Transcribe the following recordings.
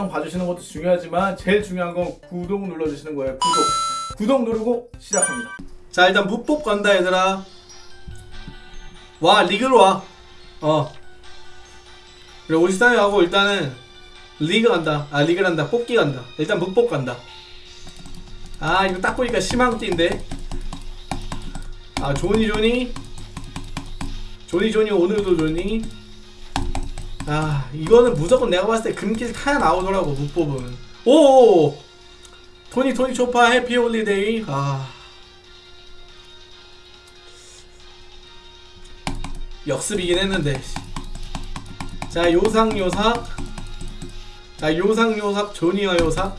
영상 봐주시는 것도 중요하지만 제일 중요한 건 구독 눌러주시는 거예요. 구독. 구독 누르고 시작합니다. 자 일단 무법 간다 얘들아. 와 리그로 와어. 그래 53위 하고 일단은 리그 간다. 아 리그 간다. 뽑기 간다. 일단 무법 간다. 아 이거 딱 보니까 희망띠인데. 아 조니 조니? 조니 조니 오늘도 조니 아 이거는 무조건 내가 봤을 때 금길 타야 나오더라고 무법은 오 토니 토니 초파 해피 홀리데이. 아. 역습이긴 했는데. 자 요상 요삭 자 요상 요삭 조니어 요삭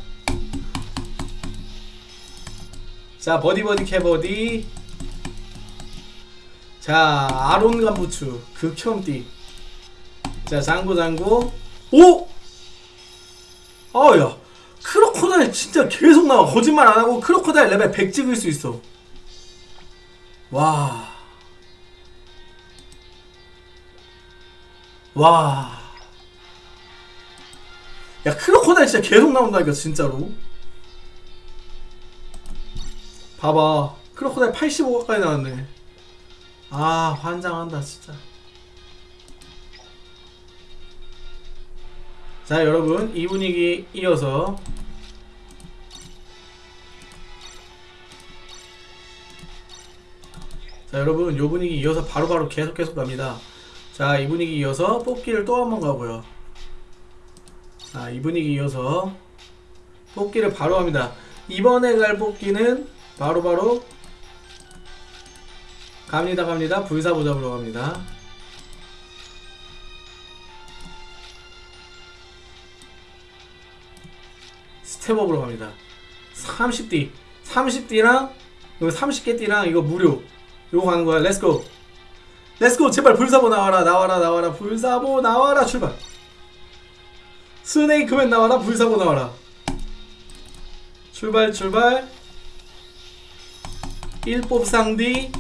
자 버디 버디 캐버디. 자 아론 간부추 극혐띠 자 장구 장구 오! 아야 크로코다일 진짜 계속 나와 거짓말 안하고 크로코다일 레벨 100 찍을 수 있어 와 와. 야, 크로코다일 진짜 계속 나온다니까, 진짜로. 봐봐. 크로코다일 85 가까이 나왔네. 아, 환장한다, 진짜. 자, 여러분. 이 분위기 이어서. 자, 여러분. 요 분위기 이어서 바로 바로 계속 계속 갑니다. 자, 이 분위기 이어서 뽑기를 또 한 번 가고요. 자, 이 분위기 이어서 뽑기를 바로 합니다. 이번에 갈 뽑기는 바로바로 갑니다, 갑니다. 불사보 잡으러 갑니다. step up으로 갑니다. 30D. 30D랑, 이거 30개 D랑 이거 무료. 요거 가는 거야. Let's go! Let's go 제발 불사보 나와라. 나와라 나와라. 불사보 나와라. 출발. 스네이크맨 나와라. 불사보 나와라. 출발 출발. 1뽑 상디.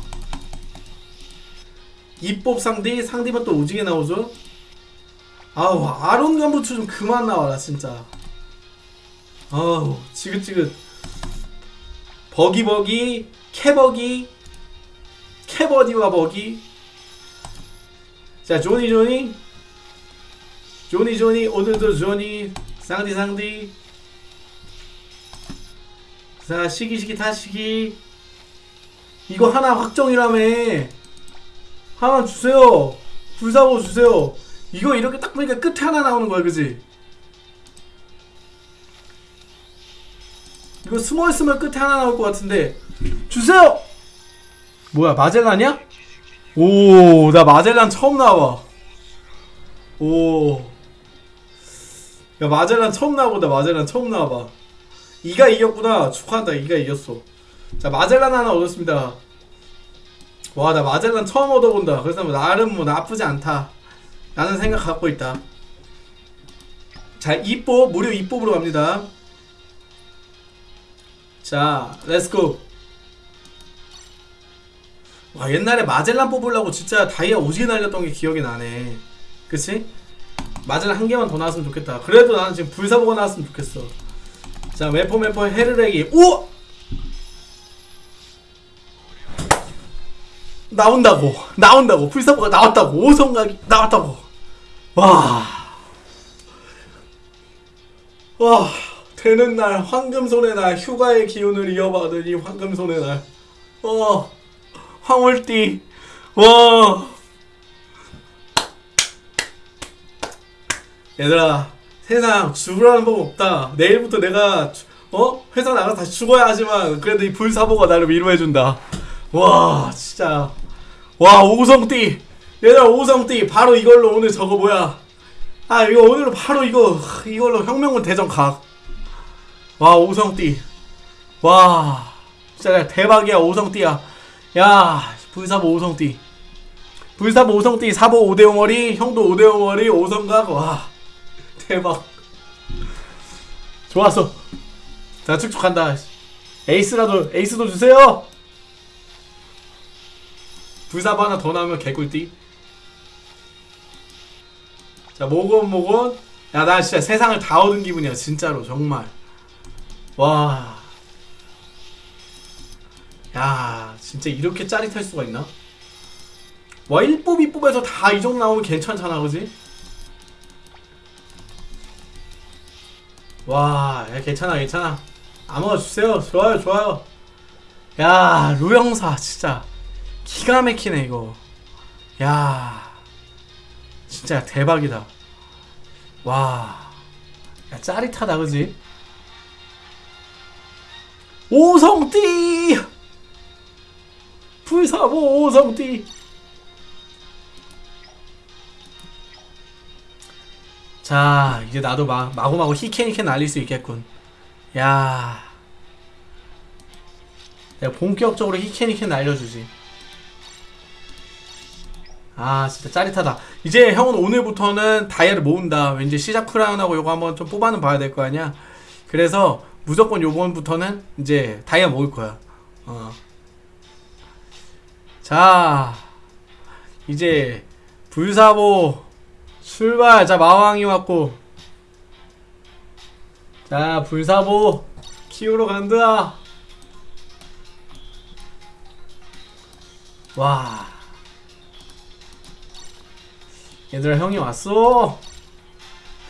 2뽑 상디. 상디만 또 오지게 나오죠. 아우 아론 간부추 좀 그만 나와라 진짜 아우 지긋지긋. 버기버기 캐버기 캐버디와 버기. 자 조니 조니. 조니 조니. 오늘도 조니. 상디 상디. 자 시기 시기 다시기. 이거 하나 확정이라며. 하나 주세요. 불사보 주세요. 이거 이렇게 딱 보니까 끝에 하나 나오는 거야 그지 이거 숨어있으면 끝에 하나 나올 것 같은데 주세요 뭐야 마젤란이야? 오, 나 마젤란 처음 나와. 오. 야, 마젤란 처음 나와보다, 마젤란 처음 나와봐. 이가 이겼구나. 축하한다, 이가 이겼어. 자, 마젤란 하나 얻었습니다. 와, 나 마젤란 처음 얻어본다. 그래서 뭐 나름 뭐 나쁘지 않다. 라는 생각 갖고 있다. 자, 2뽑, 무료 2뽑으로 갑니다. 자, let's go. 와 옛날에 마젤란 뽑으려고 진짜 다이아 오지게 날렸던 게 기억이 나네. 그치? 마젤란 한 개만 더 나왔으면 좋겠다. 그래도 나는 지금 불사보가 나왔으면 좋겠어. 자 웨퍼 웨퍼 헤르렉이 오! 나온다고. 나온다고. 불사보가 나왔다고. 오성각이 나왔다고. 와. 와, 되는 날 황금손의 날 휴가의 기운을 이어받으니 황금손의 날. 어. 황홀띠. 와 얘들아 세상 죽으라는 법 없다. 내일부터 내가 어? 회사 나가서 다시 죽어야 하지만 그래도 이 불사보가 나를 위로해준다. 와 진짜. 와 오성띠. 얘들아 오성띠. 바로 이걸로 오늘 저거 뭐야? 아 이거 오늘 바로 이거 이걸로 혁명군 대전 각 와 오성띠. 와 진짜 대박이야 오성띠야. 야 불사보 오성띠. 불사보 오성띠 사보 오대오머리 형도 오대오머리 오성각. 와 대박. 좋았어. 자 축축한다. 에이스라도 에이스도 주세요. 불사보 하나 더 나오면 개꿀띠. 자 모곤 모곤 야, 나 진짜 세상을 다 얻은 기분이야, 진짜로, 정말. 와. 야, 진짜 이렇게 짜릿할 수가 있나? 와, 1뽑, 2뽑에서 다 이 정도 나오면 괜찮잖아, 그지? 와, 야, 괜찮아, 괜찮아. 아무거 주세요. 좋아요, 좋아요. 야, 루영사, 진짜. 기가 막히네, 이거. 야, 진짜 대박이다. 와, 야, 짜릿하다, 그지? 오성띠! 불사보 오성띠! 자, 이제 나도 마, 마구마구 히케니케 날릴 수 있겠군. 야, 내가 본격적으로 히케니케 날려주지. 아, 진짜 짜릿하다. 이제 형은 오늘부터는 다이아를 모은다. 왠지 시작 크라운하고 요거 한번 좀 뽑아는 봐야 될 거 아니야? 그래서 무조건 요번부터는 이제 다이아 모을 거야. 어. 자, 이제 불사보 출발. 자, 마왕이 왔고. 자, 불사보 키우러 간다. 와. 얘들아, 형이 왔어.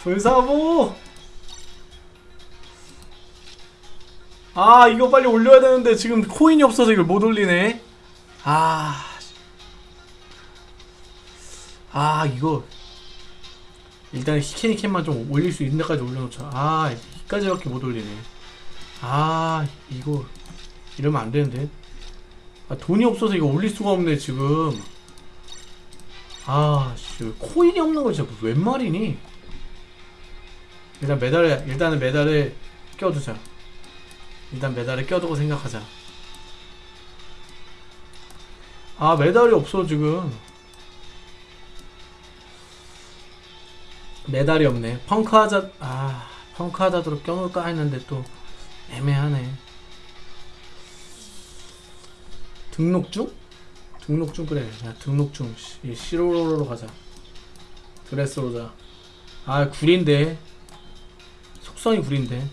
불사보. 아, 이거 빨리 올려야 되는데 지금 코인이 없어서 이걸 못 올리네. 아. 아, 이거 일단 히케니캔만 좀 올릴 수 있는 데까지 올려놓자. 아, 여기까지밖에 못 올리네. 아, 이거 이러면 안 되는데. 아, 돈이 없어서 이거 올릴 수가 없네 지금. 아, 씨, 코인이 없는 거 진짜 웬 말이니? 일단 메달에 일단은 메달을 껴두자. 일단 메달을 껴두고 생각하자. 아, 메달이 없어 지금. 메달이 없네. 펑크 하자, 아, 펑크 하자드로 껴놓을까 했는데 또 애매하네. 등록 중? 등록 중 그래. 야, 등록 중. 시- 시로로로 가자. 드레스로자. 아, 구린데. 속성이 구린데.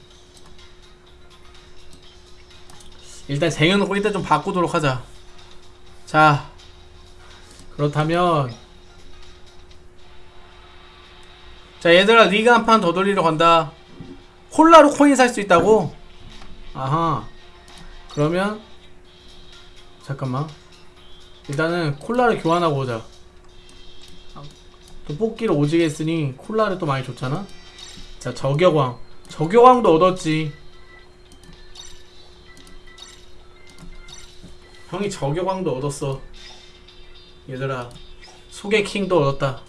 일단 쟁여놓고 일단 좀 바꾸도록 하자. 자, 그렇다면 자 얘들아 리그 한판 더 돌리러 간다. 콜라로 코인 살 수 있다고? 아하. 그러면 잠깐만. 일단은 콜라를 교환하고 오자. 또 뽑기를 오지게 했으니 콜라를 또 많이 줬잖아? 자 저격왕. 저격왕도 얻었지 형이 저격왕도 얻었어. 얘들아 소개킹도 얻었다